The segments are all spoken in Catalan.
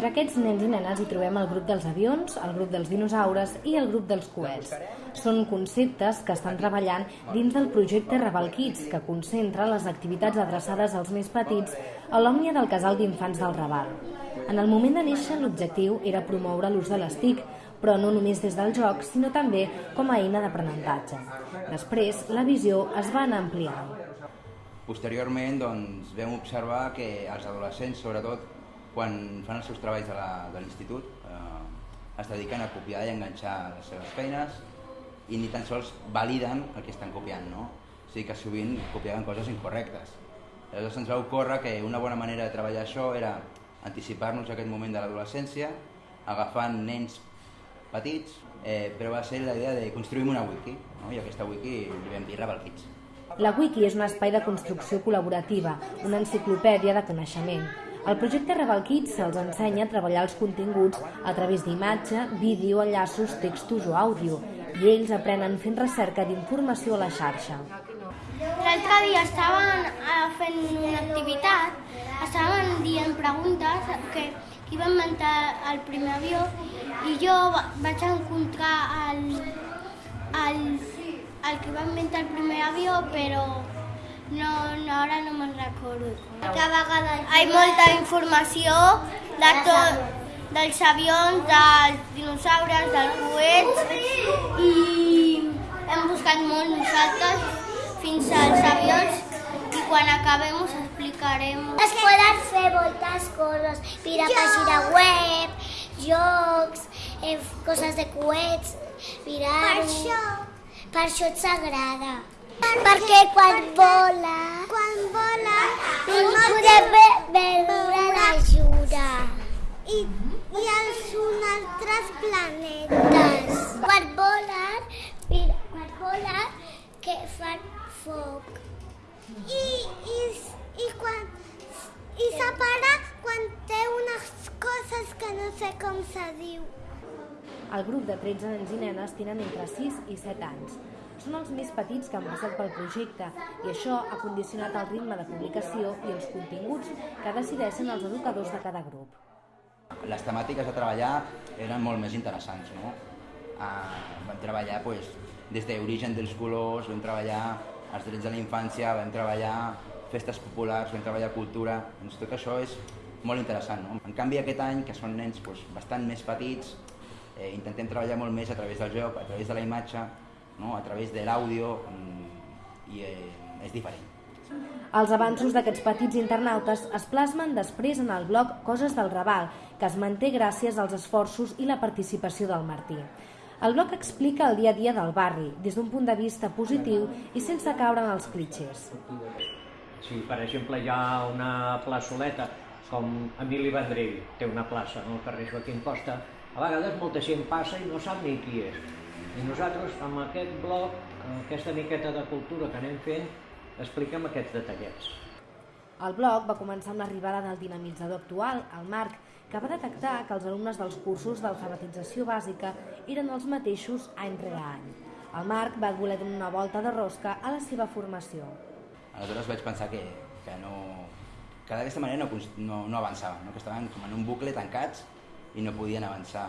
Entre aquests nens i nenes hi trobem el grup dels avions, el grup dels dinosaures i el grup dels coets. Són conceptes que estan treballant dins del projecte Raval Kids, que concentra les activitats adreçades als més petits a l'òmnia del casal d'infants del Raval. En el moment de néixer, l'objectiu era promoure l'ús de les TIC, però no només des del joc, sinó també com a eina d'aprenentatge. Després, la visió es va anar ampliant. Posteriorment doncs, vam observar que els adolescents, sobretot, quan fan els seus treballs de l'institut, eh, es dediquen a copiar i enganxar les seves feines i ni tan sols validen el que estan copiant, no? O sigui que sovint copiaven coses incorrectes. Llavors ens va ocórrer que una bona manera de treballar això era anticipar-nos a aquest moment de l'adolescència, agafant nens petits, eh, però va ser la idea de construir una wiki, no? i aquesta wiki li vam dir Rebel. La wiki és un espai de construcció col·laborativa, una enciclopèdia de coneixement. El projecte Rebel Kids se'ls ensenya a treballar els continguts a través d'imatge, vídeo, enllaços, textos o àudio, i ells aprenen fent recerca d'informació a la xarxa. L'altre dia estaven eh, fent una activitat, estaven dient preguntes que qui va inventar el primer avió i jo vaig encontrar el, el, el que va inventar el primer avió, però no, no ara no me'n recordo. Cada vegada hi ha molta informació de tot, dels avions, dels dinosaures, dels coets i hem buscat molt nosaltres fins als avions i quan acabem us explicarem. Es poden fer moltes coses, mirar pàgina web, jocs, eh, coses de coets, mirar... Per això. Per això et s'agrada. Perquè quan vola... Quan vola no podem ve veure l'ajuda. i, i els un altres planetes. Quan volen, mira, quan volen, que fan foc. I, i, i quan i separa quan té unes coses que no sé com se diu. El grup de 13 nens i nenes tenen entre 6 i 7 anys. Són els més petits que han passat pel projecte i això ha condicionat el ritme de publicació i els continguts que decideixen els educadors de cada grup. Les temàtiques a treballar eren molt més interessants, no? Uh, vam treballar pues, des d'origen dels colors, vam treballar els drets de la infància, vam treballar festes populars, vam treballar cultura, doncs tot això és molt interessant. No? En canvi aquest any, que són nens pues, bastant més petits, eh, intentem treballar molt més a través del joc, a través de la imatge, no? a través de l'àudio, mm, i eh, és diferent. Els avanços d'aquests petits internautes es plasmen després en el blog Coses del Raval, que es manté gràcies als esforços i la participació del Martí. El blog explica el dia a dia del barri, des d'un punt de vista positiu i sense caure en els clitxers. Si, per exemple, hi ha una plaçoleta com Emili Vendrell, té una plaça no? al carrer Joaquim Costa, a vegades molta gent passa i no sap ni qui és. I nosaltres, amb aquest blog, aquesta miqueta de cultura que anem fent, expliquem aquests detallets. El blog va començar amb l'arribada del dinamitzador actual, el Marc, que va detectar que els alumnes dels cursos d'alfabetització bàsica eren els mateixos any rere any. El Marc va voler donar una volta de rosca a la seva formació. Aleshores vaig pensar que, que no, que d'aquesta manera no, no, no avançaven, no? que estaven com en un bucle tancats i no podien avançar.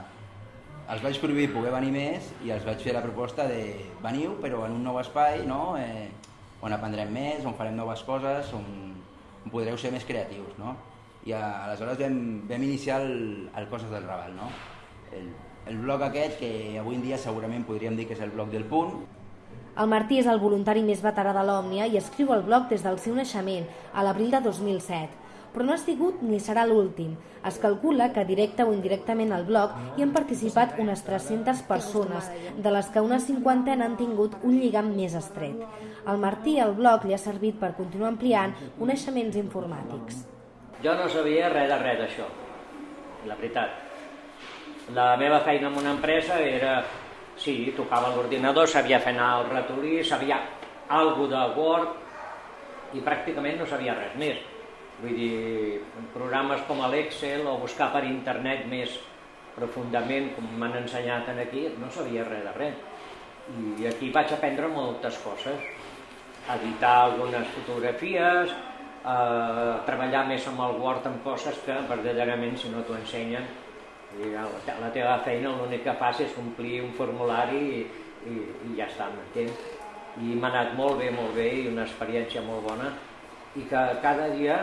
Els vaig prohibir poder venir més i els vaig fer la proposta de veniu però en un nou espai no? eh, on aprendrem més, on farem noves coses, on, on podreu ser més creatius. No? I a, aleshores vam, vam iniciar el, el Coses del Raval, no? el, el blog aquest que avui en dia segurament podríem dir que és el blog del punt, el Martí és el voluntari més veterà de l'Òmnia i escriu el blog des del seu naixement, a l'abril de 2007. Però no ha sigut ni serà l'últim. Es calcula que directe o indirectament al blog hi han participat unes 300 persones, de les que una cinquantena han tingut un lligam més estret. Al Martí el blog li ha servit per continuar ampliant coneixements informàtics. Jo no sabia res de res d'això, la veritat. La meva feina en una empresa era Sí, tocava l'ordinador, sabia fer anar el ratolí, sabia algo de Word i pràcticament no sabia res més. Vull dir, programes com l'Excel o buscar per internet més profundament, com m'han ensenyat aquí, no sabia res de res. I aquí vaig aprendre moltes coses. Editar algunes fotografies, eh, treballar més amb el Word amb coses que verdaderament si no t'ho ensenyen la, teva feina l'únic que fas és omplir un formulari i, i, i ja està, m'entens? I m'ha anat molt bé, molt bé i una experiència molt bona i que cada dia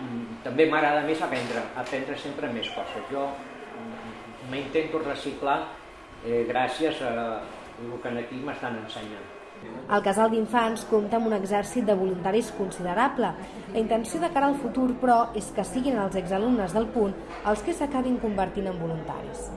mm, també m'agrada més aprendre, aprendre sempre més coses. Jo mm, m'intento reciclar eh, gràcies a el que aquí m'estan ensenyant. El casal d'infants compta amb un exèrcit de voluntaris considerable. La intenció de cara al futur, però, és que siguin els exalumnes del punt els que s'acabin convertint en voluntaris.